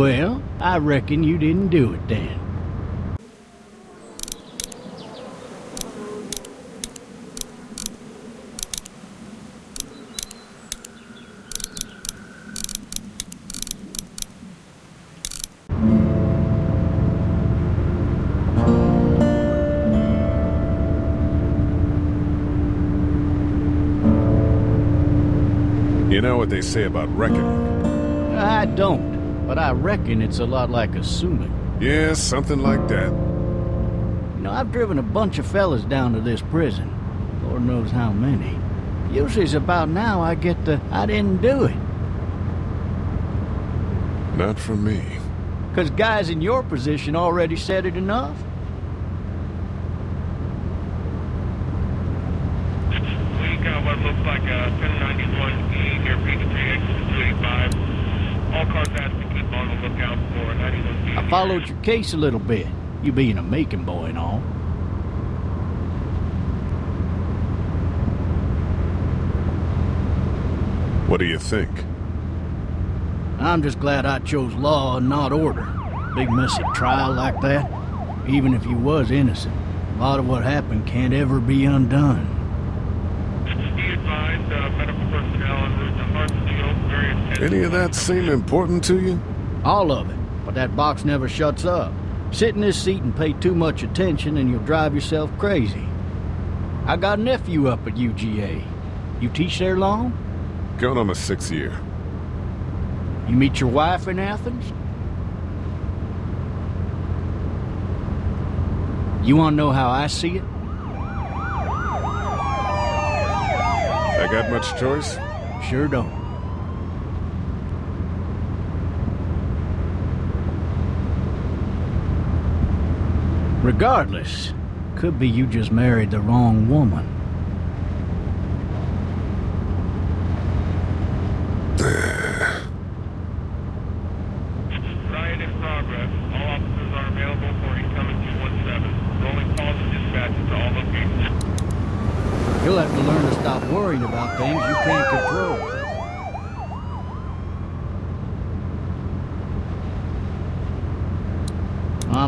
Well, I reckon you didn't do it then. You know what they say about reckoning? I don't, but I reckon it's a lot like assuming. Yeah, something like that. You know, I've driven a bunch of fellas down to this prison. Lord knows how many. Usually it's about now I get the, I didn't do it. Not from me. Because guys in your position already said it enough. We got what looks like a 1091E near Peachtree, exit 285. All cars asked to keep on the lookout for 91E. I followed your case a little bit, you being a Macon boy and all. What do you think? I'm just glad I chose law and not order. Big messy trial like that, even if you was innocent, a lot of what happened can't ever be undone. Be advised, uh, medical personnel en route to Hartsfield, very intense. Any of that seem important to you? All of it, but that box never shuts up. Sit in this seat and pay too much attention and you'll drive yourself crazy. I got a nephew up at UGA. You teach there long? Going on my sixth year. You meet your wife in Athens? You want to know how I see it? I got much choice? Sure don't. Regardless, could be you just married the wrong woman. Riot in progress. All officers are available for incoming 217. Rolling calls and dispatches to all locations. You'll have to learn to stop worrying about things you can't control.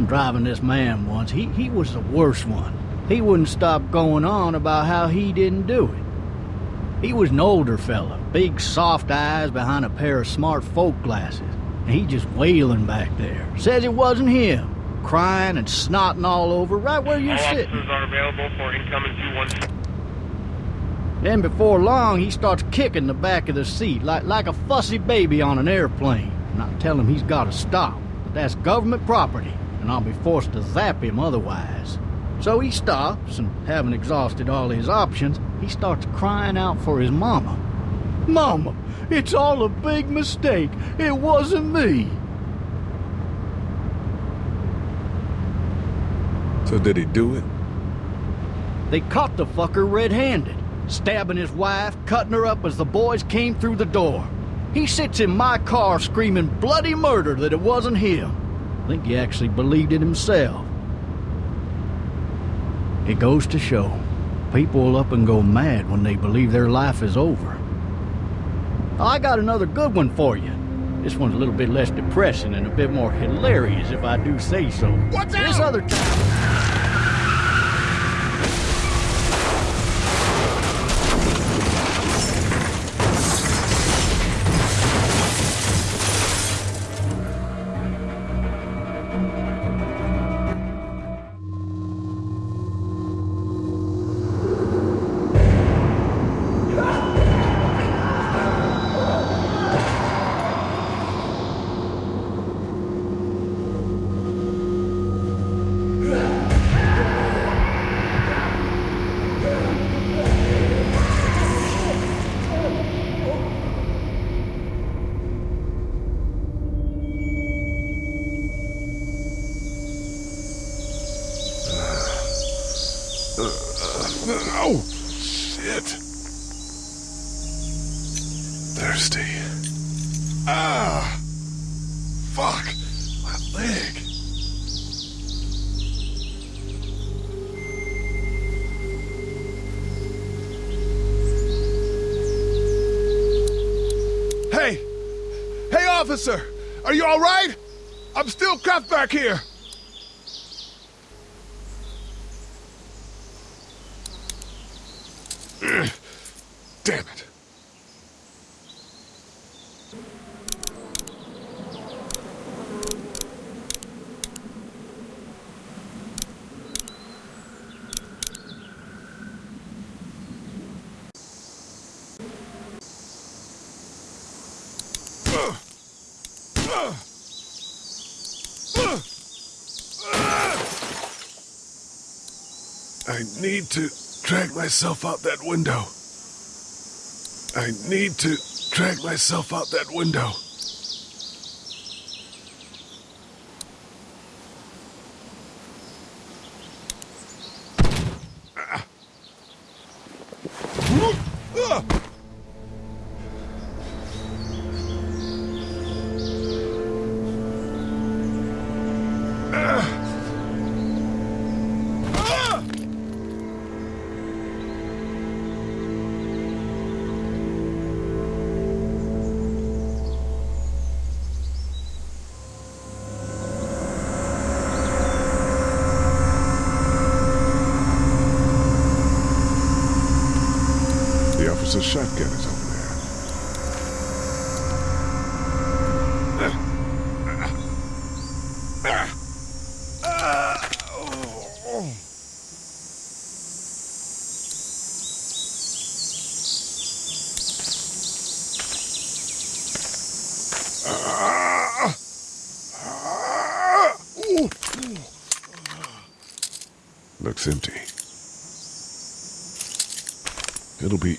I'm driving this man once. He, he was the worst one. He wouldn't stop going on about how he didn't do it. He was an older fella, big soft eyes behind a pair of smart folk glasses. And he just wailing back there. Says it wasn't him. Crying and snotting all over right where you're All sitting. officers are available for incoming 217. Then before long, he starts kicking the back of the seat like, like a fussy baby on an airplane. And I tell him he's got to stop. But that's government property, and I'll be forced to zap him otherwise. So he stops, and having exhausted all his options, he starts crying out for his mama. Mama, it's all a big mistake. It wasn't me. So did he do it? They caught the fucker red-handed, stabbing his wife, cutting her up as the boys came through the door. He sits in my car screaming bloody murder that it wasn't him. I think he actually believed it himself. It goes to show, people will up and go mad when they believe their life is over. I got another good one for you. This one's a little bit less depressing and a bit more hilarious, if I do say so. What's this other time? Officer! Are you alright? I'm still cuffed back here! Damn it. I need to drag myself out that window. I need to drag myself out that window.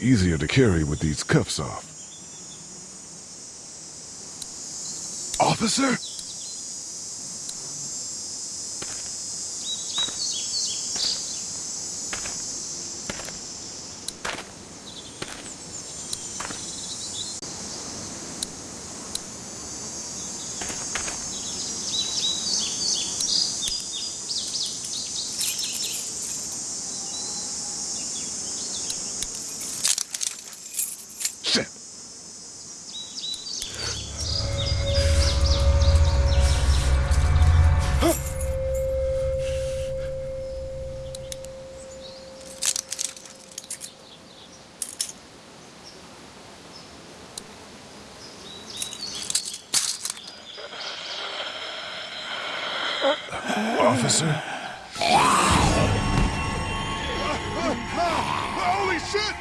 Easier to carry with these cuffs off. Officer? Shit. Officer? Holy shit!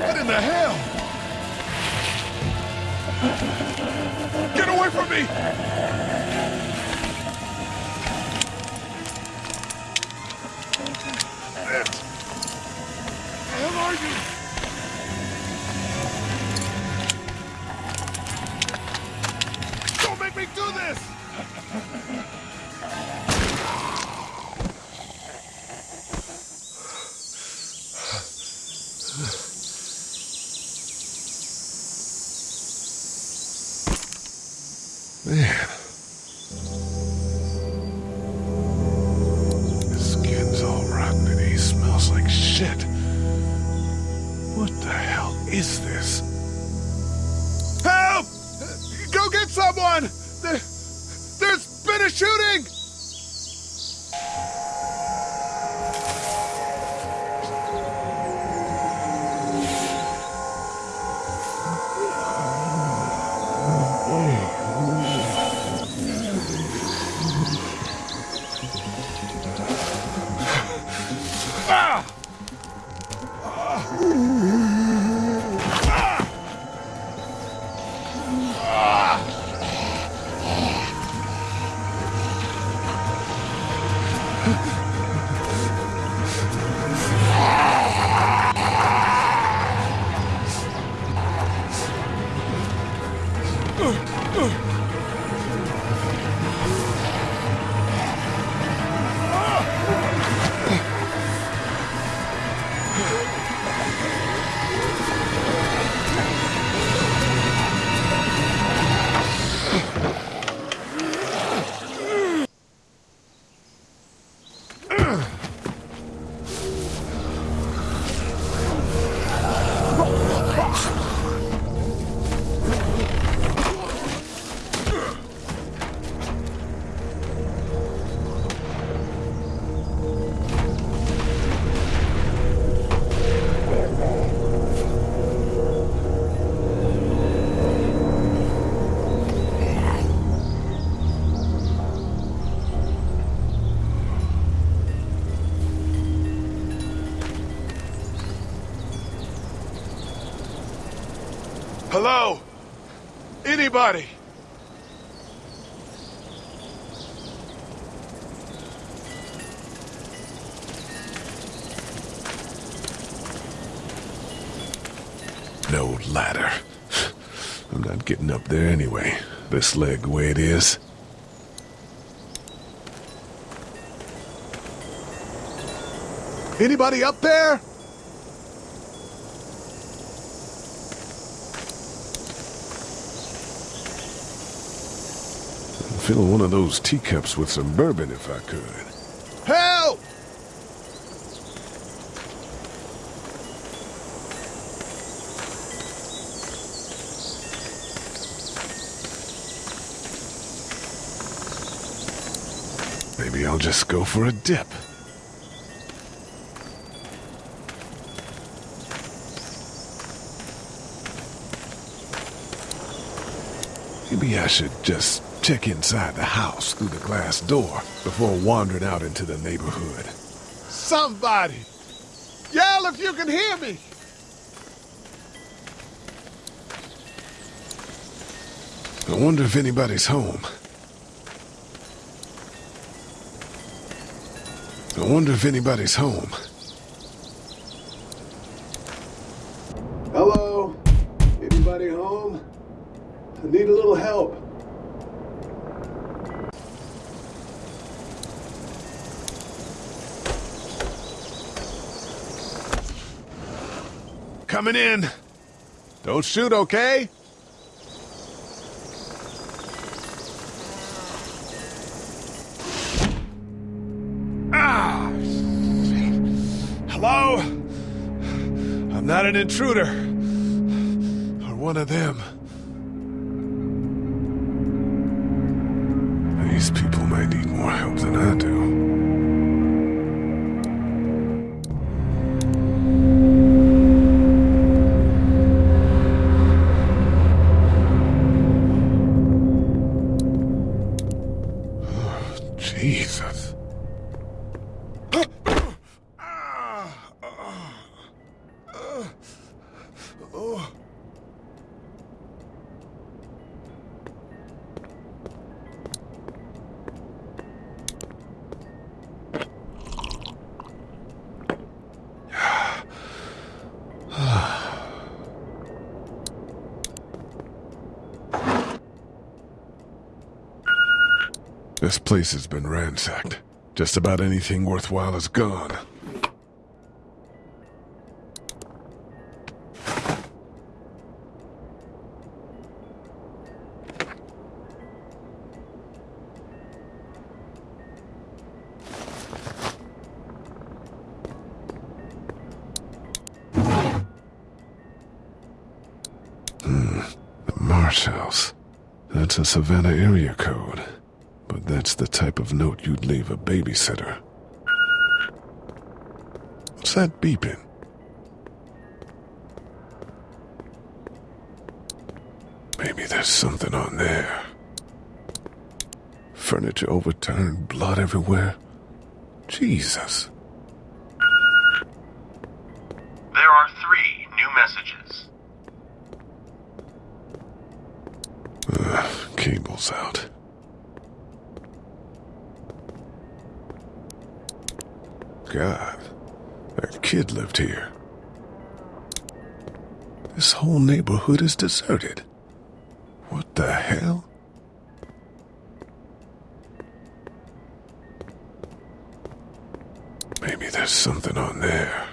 What in the hell? Get away from me! Where are you? Shooting! Hello? Anybody? No ladder. I'm not getting up there anyway. This leg the way it is. Anybody up there? Fill one of those teacups with some bourbon if I could. Help! Maybe I'll just go for a dip. Maybe I should just check inside the house through the glass door before wandering out into the neighborhood. Somebody! Yell if you can hear me! I wonder if anybody's home. I wonder if anybody's home. Don't shoot, okay? Ah! Hello? I'm not an intruder. Or one of them. This place has been ransacked. Just about anything worthwhile is gone. Hmm, the Marsh House. That's a Savannah area code. But that's the type of note you'd leave a babysitter. What's that beeping? Maybe there's something on there. Furniture overturned, blood everywhere. Jesus. There are three new messages. Ugh, cable's out. God, that kid lived here. This whole neighborhood is deserted. What the hell? Maybe there's something on there.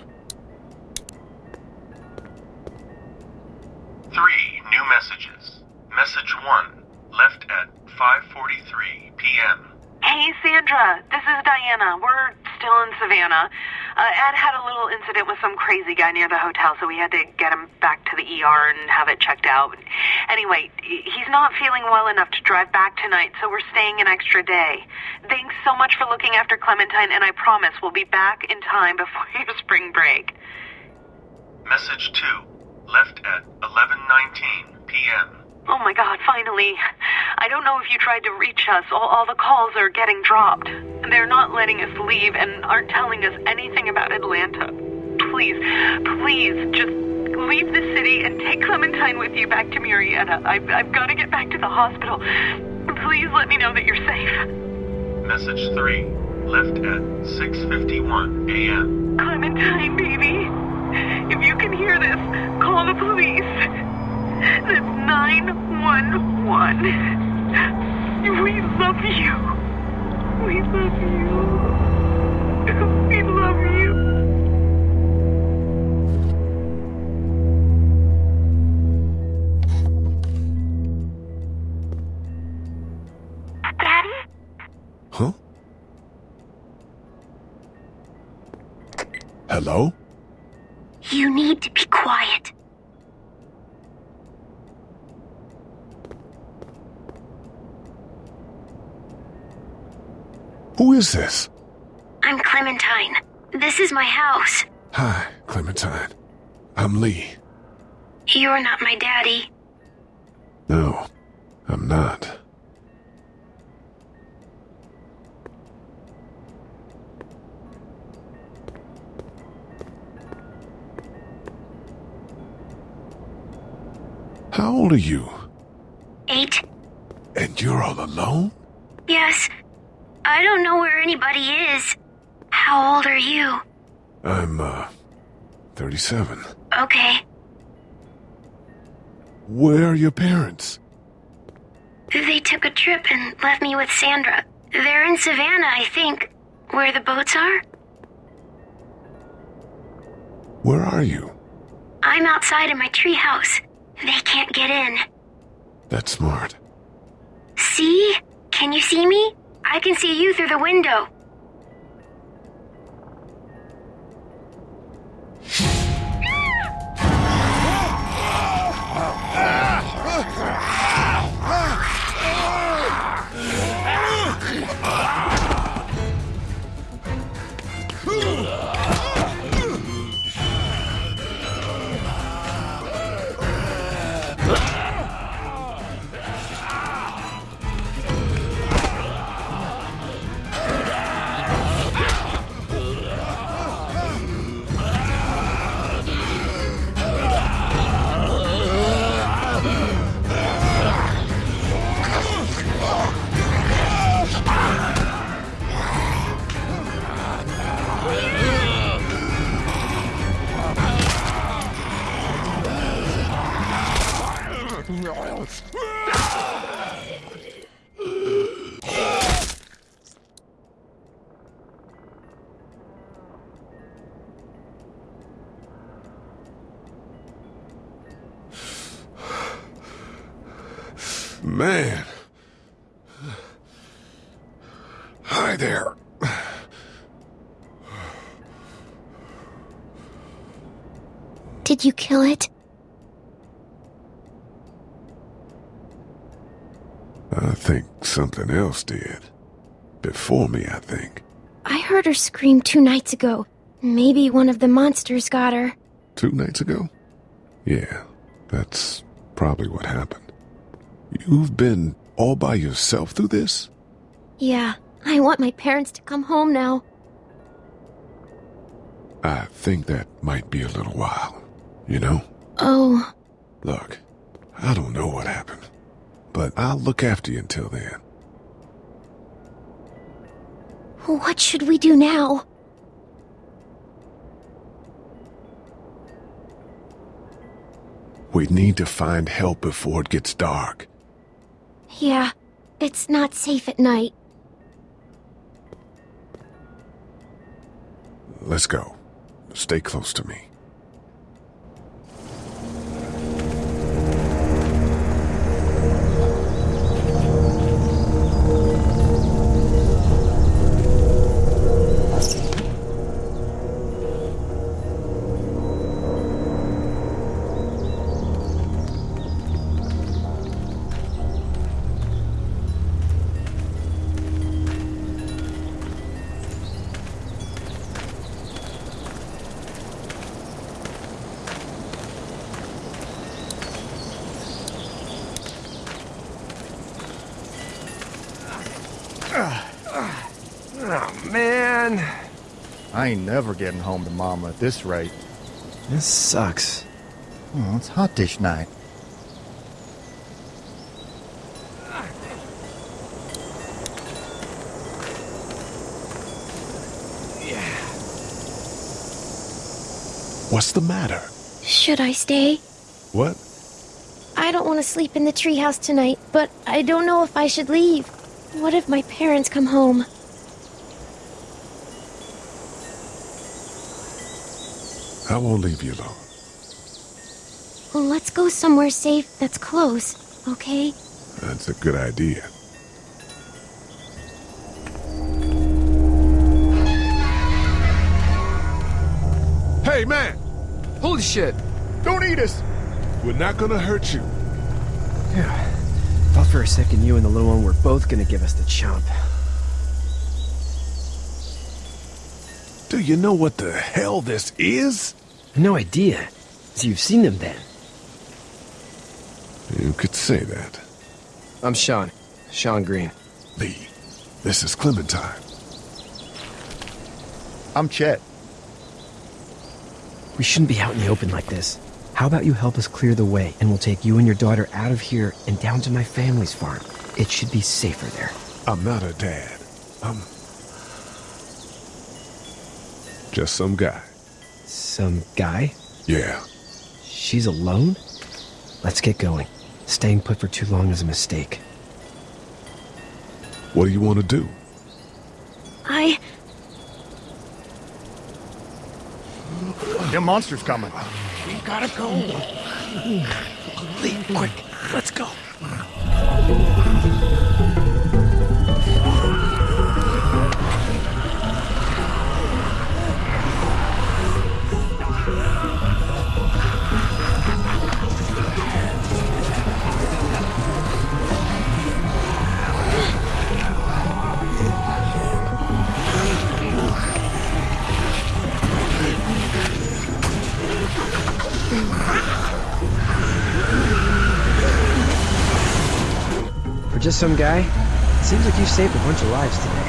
Uh, Ed had a little incident with some crazy guy near the hotel, so we had to get him back to the ER and have it checked out. Anyway, he's not feeling well enough to drive back tonight, so we're staying an extra day. Thanks so much for looking after Clementine, and I promise we'll be back in time before your spring break. Message two, left at 11:19 p.m. Oh my god, finally. I don't know if you tried to reach us. All, all the calls are getting dropped. They're not letting us leave and aren't telling us anything about Atlanta. Please, please, just leave the city and take Clementine with you back to Murrieta. I've, I've got to get back to the hospital. Please let me know that you're safe. Message 3, left at 6.51 a.m. Clementine, baby. If you can hear this, call the police. That's 911. We love you. We love you. We love you. Huh? Hello? You need to be quiet. Who is this? I'm Clementine. This is my house. Hi, Clementine. I'm Lee. You're not my daddy. No, I'm not. How old are you? Eight? And you're all alone? Yes. I don't know where anybody is. How old are you? I'm, uh, 37. Okay. Where are your parents? They took a trip and left me with Sandra. They're in Savannah, I think. Where the boats are? Where are you? I'm outside in my treehouse. They can't get in. That's smart. See? Can you see me? I can see you through the window. Man. Hi there. Did you kill it? I think something else did. Before me, I think. I heard her scream two nights ago. Maybe one of the monsters got her. Two nights ago? Yeah, that's probably what happened. You've been all by yourself through this? Yeah, I want my parents to come home now. I think that might be a little while. You know? Oh, Look, I don't know what happened, but I'll look after you until then. what should we do now? We need to find help before it gets dark. Yeah, it's not safe at night. Let's go. Stay close to me. Oh, man. I ain't never getting home to Mama at this rate. This sucks. Oh, it's hot dish night. Yeah. What's the matter? Should I stay? What? I don't want to sleep in the treehouse tonight, but I don't know if I should leave. What if my parents come home? I won't leave you alone. Let's go somewhere safe that's close, okay? That's a good idea. Hey, man! Holy shit! Don't eat us! We're not gonna hurt you. Yeah. Thought for a second you and the little one were both gonna give us the chomp. Do you know what the hell this is? No idea. So you've seen them then? You could say that. I'm Shawn. Shawn Greene. Lee, this is Clementine. I'm Chet. We shouldn't be out in the open like this. How about you help us clear the way, and we'll take you and your daughter out of here and down to my family's farm. It should be safer there. I'm not a dad. I'm just some guy. Some guy? Yeah. She's alone? Let's get going. Staying put for too long is a mistake. What do you want to do? I. The monster's coming. We gotta go. Leave quick, let's go. Some guy, seems like you've saved a bunch of lives today.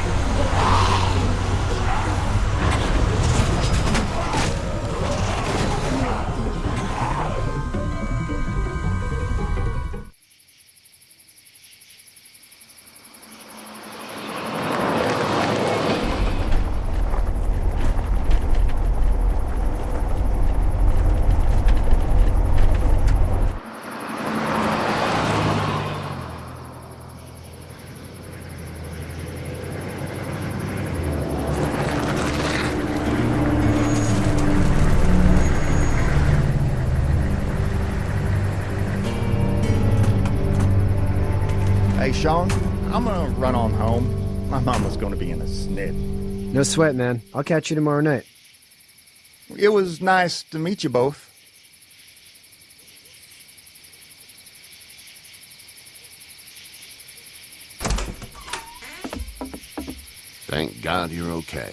Shawn, I'm gonna run on home. My mama's gonna be in a snit. No sweat, man. I'll catch you tomorrow night. It was nice to meet you both. Thank God you're okay.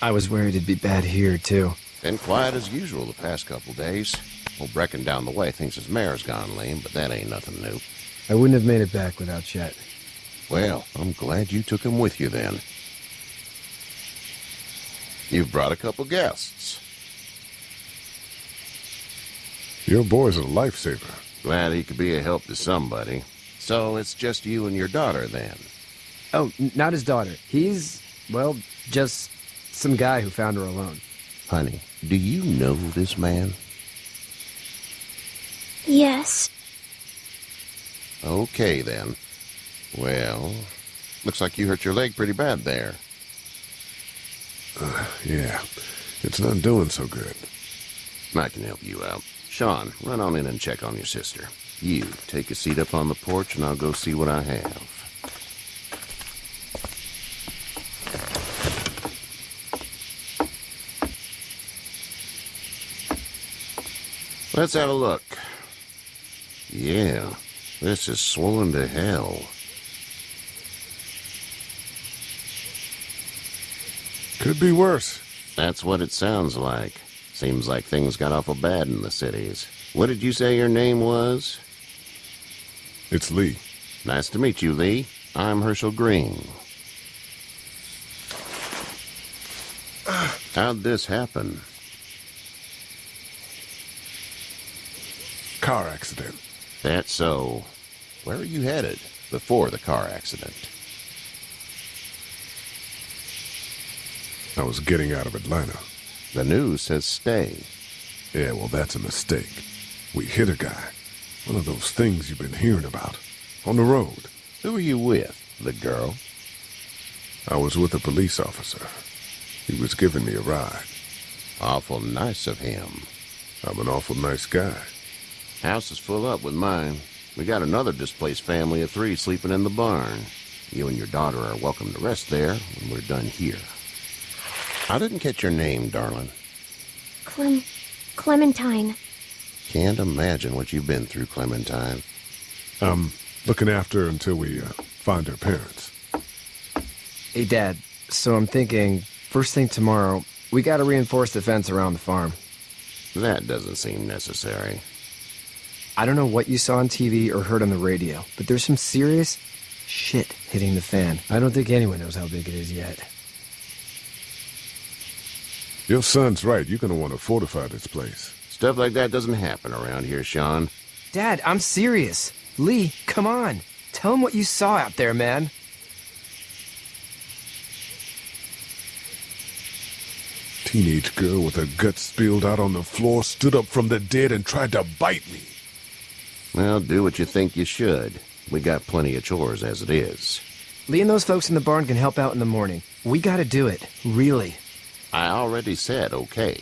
I was worried it'd be bad here, too. Been quiet as usual the past couple days. Old Brecken down the way thinks his mare's gone lame, but that ain't nothing new. I wouldn't have made it back without Chet. Well, I'm glad you took him with you then. You've brought a couple guests. Your boy's a lifesaver. Glad he could be a help to somebody. So it's just you and your daughter then. Oh, not his daughter. He's, well, just some guy who found her alone. Honey, do you know this man? Yes. Okay then. Well, looks like you hurt your leg pretty bad there. Uh, yeah, it's not doing so good. I can help you out. Shawn, run on in and check on your sister. You, take a seat up on the porch and I'll go see what I have. Let's have a look. Yeah, this is swollen to hell. Could be worse. That's what it sounds like. Seems like things got awful bad in the cities. What did you say your name was? It's Lee. Nice to meet you, Lee. I'm Hershel Greene. How'd this happen? car accident. That's so. Where are you headed before the car accident? I was getting out of Atlanta. The news says stay. Yeah, well, that's a mistake. We hit a guy. One of those things you've been hearing about. On the road. Who are you with? The girl? I was with a police officer. He was giving me a ride. Awful nice of him. I'm an awful nice guy. House is full up with mine. We got another displaced family of three sleeping in the barn. You and your daughter are welcome to rest there when we're done here. I didn't catch your name, darling. Clem. Clementine. Can't imagine what you've been through, Clementine. I'm looking after her until we uh, find her parents. Hey, Dad. So I'm thinking, first thing tomorrow, we gotta reinforce the fence around the farm. That doesn't seem necessary. I don't know what you saw on TV or heard on the radio, but there's some serious shit hitting the fan. I don't think anyone knows how big it is yet. Your son's right. You're gonna want to fortify this place. Stuff like that doesn't happen around here, Shawn. Dad, I'm serious. Lee, come on. Tell him what you saw out there, man. Teenage girl with her guts spilled out on the floor stood up from the dead and tried to bite me. Well, do what you think you should. We got plenty of chores as it is. Lee and those folks in the barn can help out in the morning. We gotta do it. Really. I already said okay.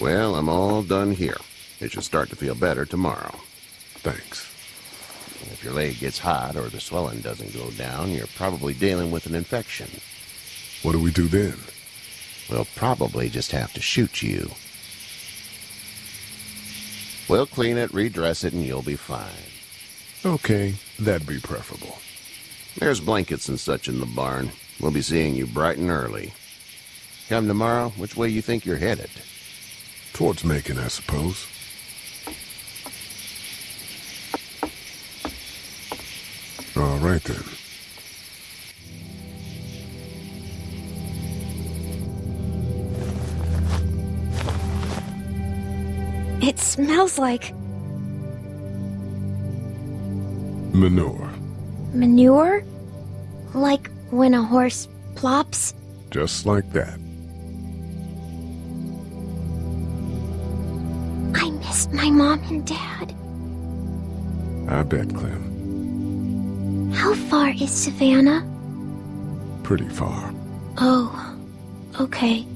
Well, I'm all done here. It should start to feel better tomorrow. Thanks. If your leg gets hot or the swelling doesn't go down, you're probably dealing with an infection. What do we do then? We'll probably just have to shoot you. We'll clean it, redress it, and you'll be fine. Okay, that'd be preferable. There's blankets and such in the barn. We'll be seeing you bright and early. Come tomorrow, which way you think you're headed? Towards Macon, I suppose. All right then. It smells like Manure. manure? Like when a horse plops? Just like that. I miss my mom and dad. I bet, Clem. How far is Savannah? Pretty far. Oh, okay.